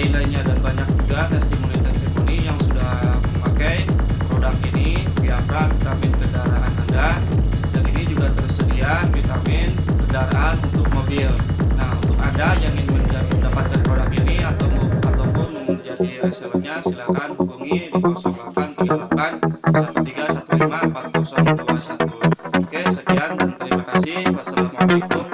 Nilainya dan banyak juga testimoni-testimoni yang sudah memakai produk ini Viagra vitamin kendaraan Anda. Dan ini juga tersedia vitamin kendaraan untuk mobil. Nah untuk Anda yang ingin mendapatkan produk ini atau ataupun menjadi resellernya silahkan hubungi di 0838 1315 4021 oke sekian dan terima kasih. Wassalamualaikum